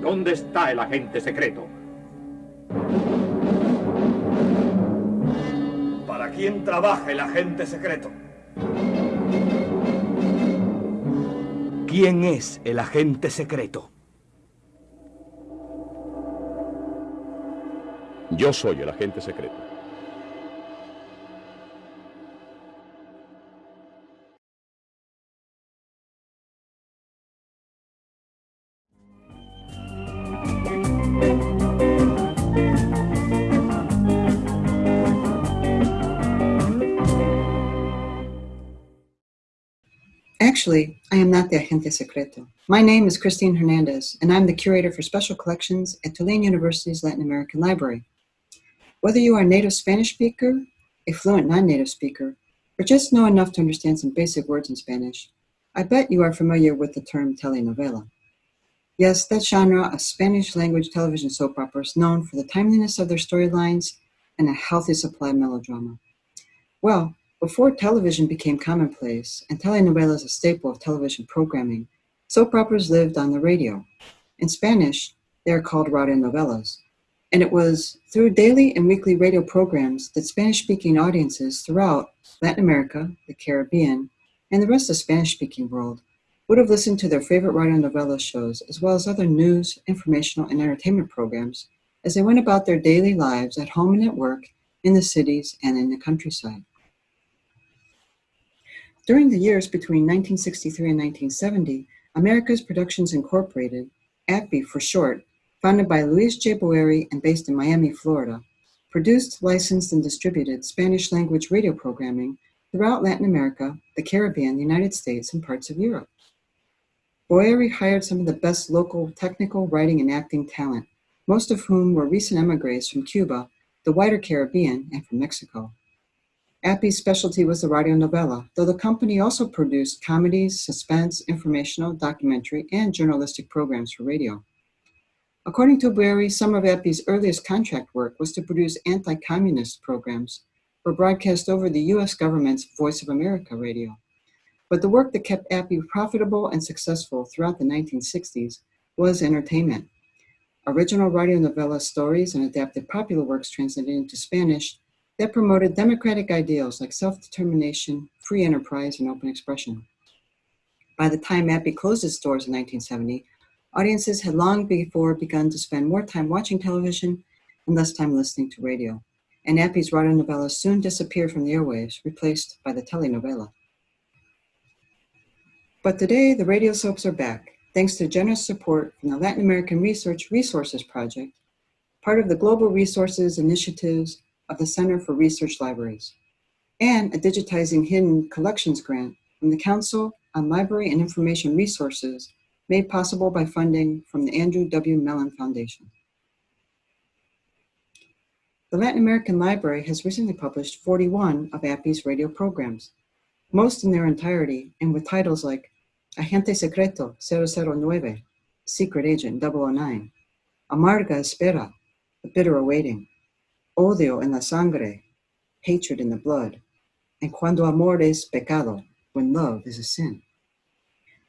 ¿Dónde está el agente secreto? ¿Para quién trabaja el agente secreto? ¿Quién es el agente secreto? Yo soy el agente secreto. Actually, I am not the agente secreto. My name is Christine Hernandez, and I'm the curator for special collections at Tulane University's Latin American Library. Whether you are a native Spanish speaker, a fluent non-native speaker, or just know enough to understand some basic words in Spanish, I bet you are familiar with the term telenovela. Yes, that genre of Spanish language television soap operas known for the timeliness of their storylines and a healthy supply of melodrama. Well, before television became commonplace and telenovelas a staple of television programming, soap operas lived on the radio. In Spanish, they are called radionovelas. And it was through daily and weekly radio programs that Spanish-speaking audiences throughout Latin America, the Caribbean, and the rest of the Spanish-speaking world would have listened to their favorite radionovela shows, as well as other news, informational, and entertainment programs as they went about their daily lives at home and at work, in the cities and in the countryside. During the years between 1963 and 1970, America's Productions Incorporated, API for short, founded by Luis J. Boeri and based in Miami, Florida, produced, licensed, and distributed Spanish language radio programming throughout Latin America, the Caribbean, the United States, and parts of Europe. Boeri hired some of the best local technical writing and acting talent, most of whom were recent emigres from Cuba, the wider Caribbean, and from Mexico. Appy's specialty was the radionovela, though the company also produced comedies, suspense, informational, documentary, and journalistic programs for radio. According to Boeri, some of Appy's earliest contract work was to produce anti-communist programs for broadcast over the US government's Voice of America radio. But the work that kept Appy profitable and successful throughout the 1960s was entertainment. Original radionovela stories and adapted popular works translated into Spanish that promoted democratic ideals like self-determination, free enterprise, and open expression. By the time Appy closed its doors in 1970, audiences had long before begun to spend more time watching television and less time listening to radio. And Appy's radionovelas soon disappeared from the airwaves, replaced by the telenovela. But today, the radio soaps are back, thanks to generous support from the Latin American Research Resources Project, part of the Global Resources Initiatives of the Center for Research Libraries, and a Digitizing Hidden Collections grant from the Council on Library and Information Resources made possible by funding from the Andrew W. Mellon Foundation. The Latin American Library has recently published 41 of APPY's radio programs, most in their entirety and with titles like Agente Secreto 009, Secret Agent 009, Amarga Espera, The Bitter Awaiting, odio en la sangre, hatred in the blood, and cuando amor es pecado, when love is a sin.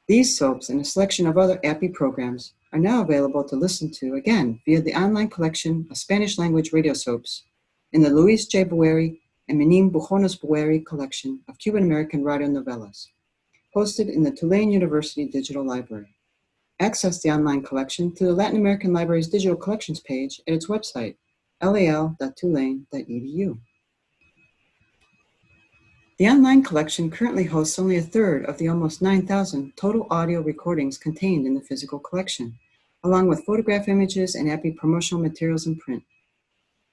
These soaps and a selection of other API programs are now available to listen to again via the online collection of Spanish language radio soaps in the Luis J. Boeri and Menin Bujones Boeri collection of Cuban American radionovelas, hosted in the Tulane University Digital Library. Access the online collection through the Latin American Library's digital collections page at its website, lal.tulane.edu. The online collection currently hosts only a third of the almost 9,000 total audio recordings contained in the physical collection, along with photograph images and API promotional materials in print.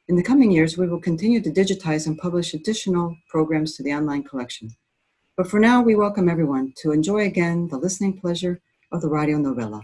In the coming years, we will continue to digitize and publish additional programs to the online collection. But for now, we welcome everyone to enjoy again the listening pleasure of the radionovela.